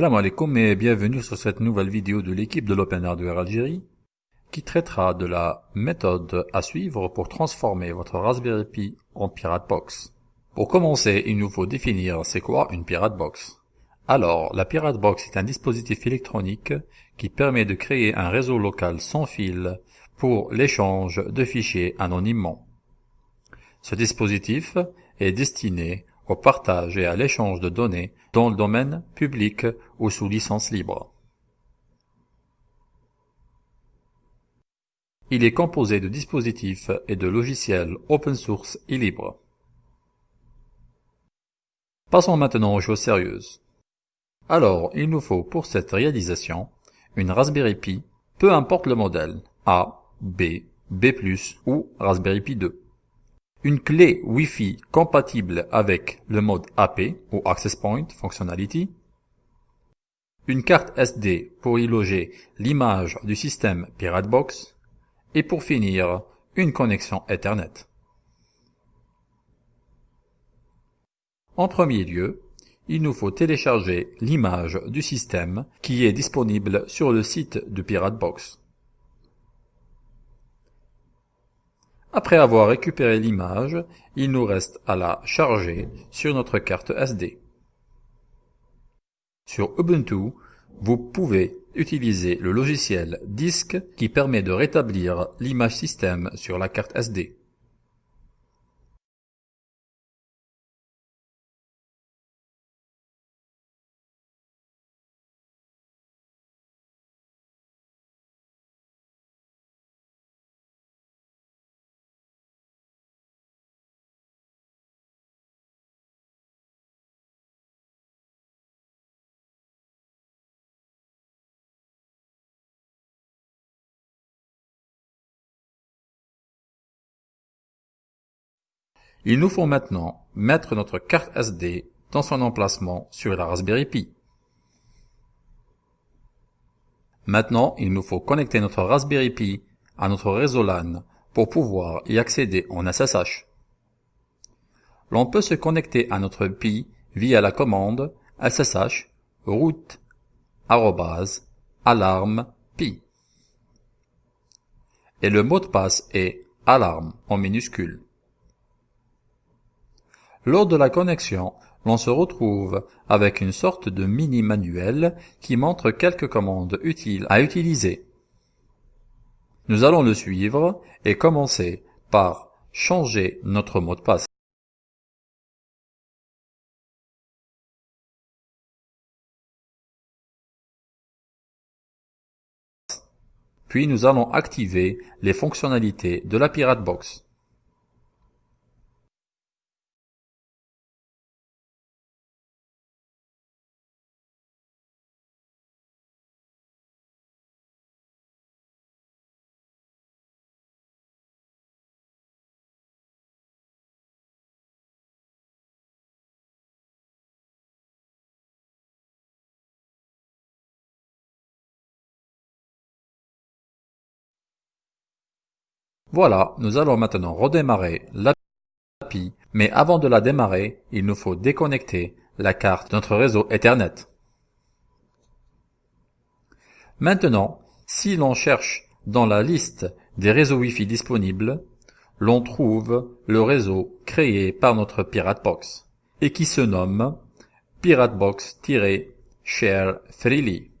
Salam alaikum et bienvenue sur cette nouvelle vidéo de l'équipe de l'Open Hardware Algérie qui traitera de la méthode à suivre pour transformer votre Raspberry Pi en Pirate Box. Pour commencer, il nous faut définir c'est quoi une Pirate Box. Alors, la Pirate Box est un dispositif électronique qui permet de créer un réseau local sans fil pour l'échange de fichiers anonymement. Ce dispositif est destiné au partage et à l'échange de données dans le domaine public ou sous licence libre. Il est composé de dispositifs et de logiciels open source et libres. Passons maintenant aux choses sérieuses. Alors, il nous faut pour cette réalisation une Raspberry Pi, peu importe le modèle, A, B, B+, ou Raspberry Pi 2 une clé Wi-Fi compatible avec le mode AP ou Access Point Functionality, une carte SD pour y loger l'image du système PirateBox, et pour finir, une connexion Ethernet. En premier lieu, il nous faut télécharger l'image du système qui est disponible sur le site de PirateBox. Après avoir récupéré l'image, il nous reste à la charger sur notre carte SD. Sur Ubuntu, vous pouvez utiliser le logiciel Disk qui permet de rétablir l'image système sur la carte SD. Il nous faut maintenant mettre notre carte SD dans son emplacement sur la Raspberry Pi. Maintenant, il nous faut connecter notre Raspberry Pi à notre réseau LAN pour pouvoir y accéder en SSH. L'on peut se connecter à notre Pi via la commande ssh root alarme pi. Et le mot de passe est alarme en minuscule. Lors de la connexion, l'on se retrouve avec une sorte de mini-manuel qui montre quelques commandes utiles à utiliser. Nous allons le suivre et commencer par changer notre mot de passe. Puis nous allons activer les fonctionnalités de la Pirate Box. Voilà, nous allons maintenant redémarrer l'API, mais avant de la démarrer, il nous faut déconnecter la carte de notre réseau Ethernet. Maintenant, si l'on cherche dans la liste des réseaux Wi-Fi disponibles, l'on trouve le réseau créé par notre PirateBox et qui se nomme PirateBox-Share Freely.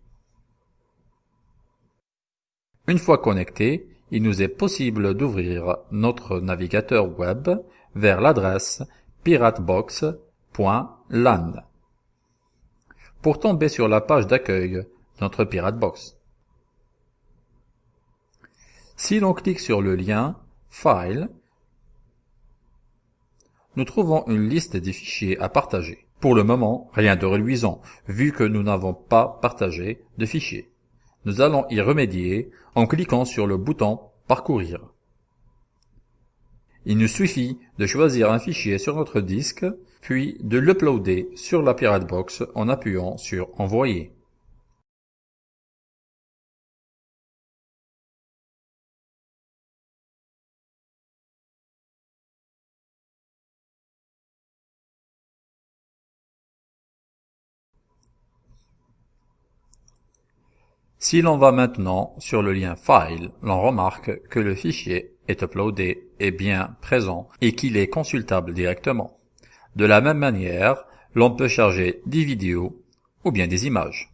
Une fois connecté, il nous est possible d'ouvrir notre navigateur web vers l'adresse piratebox.lan pour tomber sur la page d'accueil de notre PirateBox. Si l'on clique sur le lien File, nous trouvons une liste des fichiers à partager. Pour le moment, rien de reluisant, vu que nous n'avons pas partagé de fichiers. Nous allons y remédier en cliquant sur le bouton Parcourir. Il nous suffit de choisir un fichier sur notre disque, puis de l'uploader sur la PirateBox en appuyant sur Envoyer. Si l'on va maintenant sur le lien File, l'on remarque que le fichier est uploadé, est bien présent et qu'il est consultable directement. De la même manière, l'on peut charger des vidéos ou bien des images.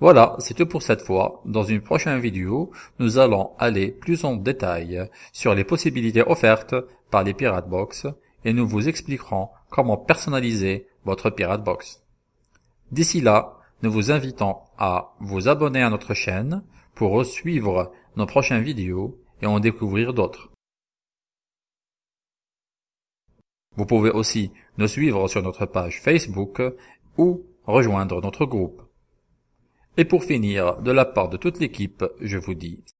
Voilà, c'est tout pour cette fois. Dans une prochaine vidéo, nous allons aller plus en détail sur les possibilités offertes par les Pirate Box et nous vous expliquerons comment personnaliser votre Pirate Box. D'ici là, nous vous invitons à vous abonner à notre chaîne pour suivre nos prochaines vidéos et en découvrir d'autres. Vous pouvez aussi nous suivre sur notre page Facebook ou rejoindre notre groupe. Et pour finir, de la part de toute l'équipe, je vous dis